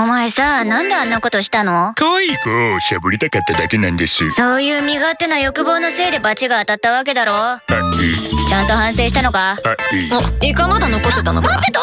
お前さなんであんなことしたの？可愛い子をしゃぶりたかっただけなんです。そういう身勝手な欲望のせいで罰が当たったわけだろ。うちゃんと反省したのか？あい。いおイカまだ残ってたのか？待ってた